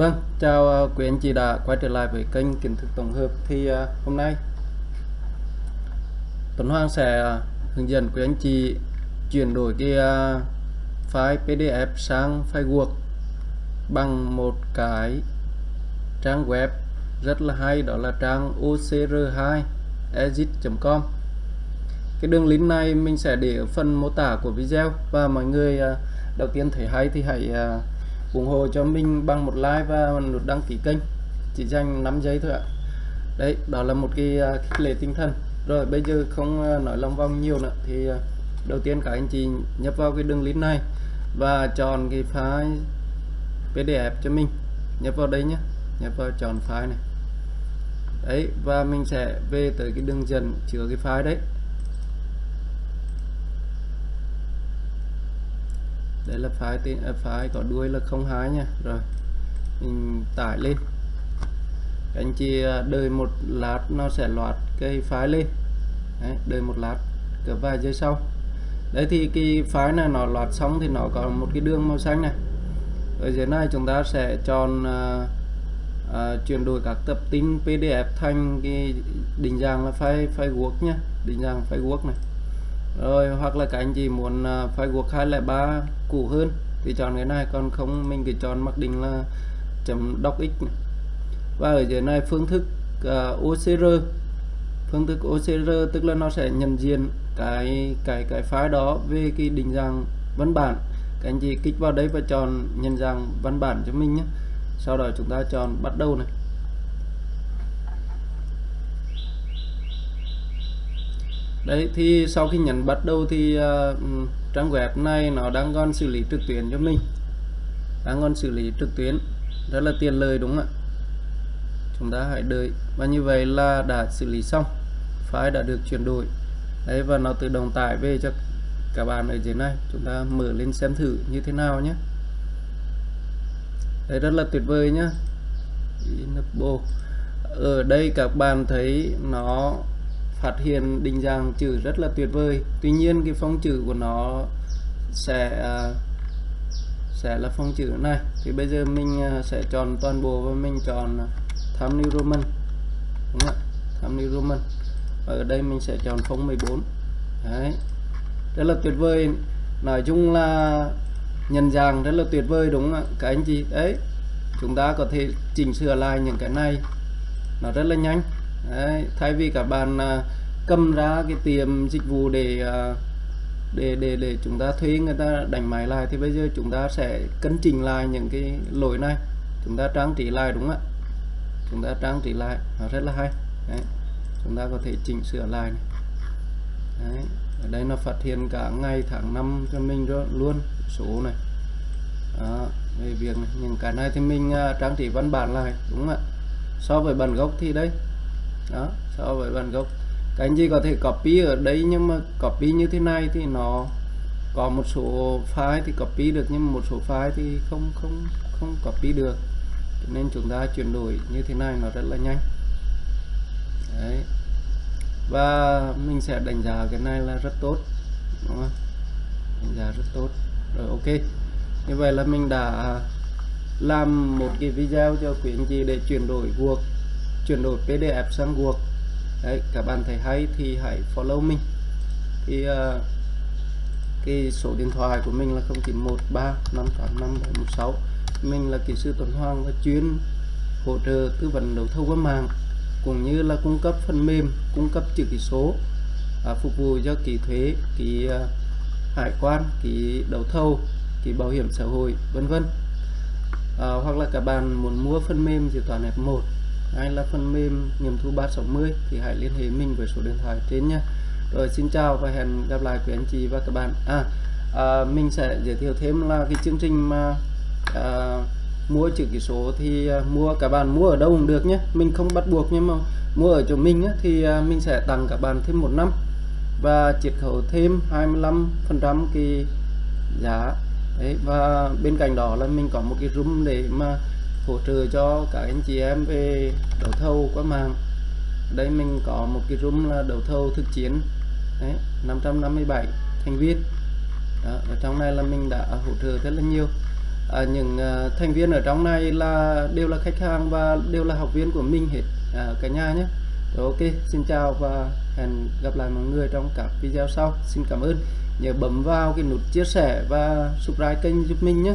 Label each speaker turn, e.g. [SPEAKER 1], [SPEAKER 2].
[SPEAKER 1] Vâng, chào ờ, quý anh chị đã quay trở lại với kênh kiến thức tổng hợp. Thì ờ, hôm nay Tuấn Hoàng sẽ ờ, hướng dẫn quý anh chị chuyển đổi cái file PDF sang file Word bằng một cái trang web rất là hay đó là trang ocr2exit.com cái đường link này mình sẽ để ở phần mô tả của video và mọi người đầu tiên thấy hay thì hãy ủng hộ cho mình bằng một like và nút đăng ký kênh. Chỉ dành 5 giây thôi ạ. Đấy, đó là một cái à, khích lệ tinh thần. Rồi, bây giờ không à, nói lòng vòng nhiều nữa thì à, đầu tiên các anh chị nhập vào cái đường link này và chọn cái file PDF cho mình. Nhập vào đây nhé nhập vào chọn file này. Đấy, và mình sẽ về tới cái đường dẫn chứa cái file đấy. Đây là file tên à, file có đuôi là 02 nha. Rồi mình tải lên. Anh chị à, đợi một lát nó sẽ loạt cái file lên. Đấy, đợi một lát cỡ vài giây sau. Đấy thì cái file này nó loạt xong thì nó có một cái đường màu xanh này. Ở dưới này chúng ta sẽ chọn uh, uh, chuyển đổi các tập tin PDF thành cái định dạng là file file Word nhé định dạng file Word này rồi hoặc là các anh chị muốn uh, file Word 203 cũ hơn thì chọn cái này còn không mình cứ chọn mặc định là chấm docx này. và ở dưới này phương thức à, uh, OCR phương thức OCR tức là nó sẽ nhận diện cái cái cái file đó về cái định dạng văn bản. Các anh chị kích vào đấy và chọn nhận dạng văn bản cho mình nhé. Sau đó chúng ta chọn bắt đầu này. Đấy thì sau khi nhấn bắt đầu thì uh, trang web này nó đang còn xử lý trực tuyến cho mình. Đang còn xử lý trực tuyến rất là tiền lời đúng không ạ? Chúng ta hãy đợi. Và như vậy là đã xử lý xong. File đã được chuyển đổi. Đấy và nó tự động tải về cho các bạn ở dưới này. Chúng ta mở lên xem thử như thế nào nhé. Đấy rất là tuyệt vời nhá ở đây các bạn thấy nó phát hiện, định dạng chữ rất là tuyệt vời. Tuy nhiên, cái phông chữ của nó sẽ à, sẽ là phông chữ này. Thì bây giờ mình à, sẽ chọn toàn bộ và mình chọn tham New Roman. Đúng không ạ? Times New Roman. Ở đây mình sẽ chọn phông 14 đấy. Rất là tuyệt vời. Nói chung là nhận dạng rất là tuyệt vời, đúng không ạ? Các anh chị, đấy, chúng ta có thể chỉnh sửa lại những cái này. Nó rất là nhanh. Đấy, thay vì các bạn à, cầm ra cái tiệm dịch vụ để à, để để để chúng ta thuê người ta đánh máy lại thì bây giờ chúng ta sẽ cân chỉnh lại những cái lỗi này chúng ta trang trí lại đúng không ạ chúng ta trang trí lại nó rất là hay Đấy. chúng ta có thể chỉnh sửa lại này. Đấy. ở đây nó phát hiện cả ngày tháng năm cho mình luôn số này đó, về việc này. những cái này thì mình uh, trang trí văn bản lại đúng không ạ so với bản gốc thì đây đó, so với bản gốc các anh chị có thể copy ở đây, nhưng mà copy như thế này thì nó có một số file thì copy được, nhưng một số file thì không không không copy được. Nên chúng ta chuyển đổi như thế này nó rất là nhanh. Đấy. Và mình sẽ đánh giá cái này là rất tốt, đúng không? đánh giá rất tốt. Rồi, ok. Như vậy là mình đã làm một cái video cho quý anh chị để chuyển đổi Word chuyển đổi PDF sang Word. Đấy các bạn thấy hay thì hãy follow mình. Thì uh, cái số điện thoại của mình là 0913 585 716 mình là kỹ sư Tuấn Hoàng và chuyên hỗ trợ tư vấn đấu thầu qua mạng cũng như là cung cấp phần mềm cung cấp chữ ký số à, phục vụ cho kỳ thuế kỳ uh, ờ, hải quan kỳ đấu thầu kỳ bảo hiểm xã hội vân vân. À, hoặc là các bạn muốn mua phần mềm dự toán F1 hay là phần mềm nghiệm thu 360 thì hãy liên hệ mình với số điện thoại trên nhé. Rồi xin chào và hẹn gặp lại quý anh chị và các bạn. À, à mình sẽ giới thiệu thêm là cái chương trình mà à, mua chữ ký số thì à, mua các bạn mua ở đâu cũng được nhé. Mình không bắt buộc nhưng mà mua ở chỗ mình á, thì à, mình sẽ tặng các bạn thêm một năm và chiết khấu thêm 25 phần trăm cái giá. Đấy và bên cạnh đó là mình có một cái room để mà hỗ trợ cho các anh chị em về đấu thầu qua mạng. Đây mình có một cái room là đấu thầu thực chiến. Đấy 557 thành viên. Đó, ở trong này là mình đã hỗ trợ rất là nhiều. À, những uh, thành viên ở trong này là đều là khách hàng và đều là học viên của mình hết. À, cả nhà nhé. Rồi ok xin chào và hẹn gặp lại mọi người trong các video sau. Xin cảm ơn. Nhớ bấm vào cái nút chia sẻ và subscribe kênh giúp mình nhé.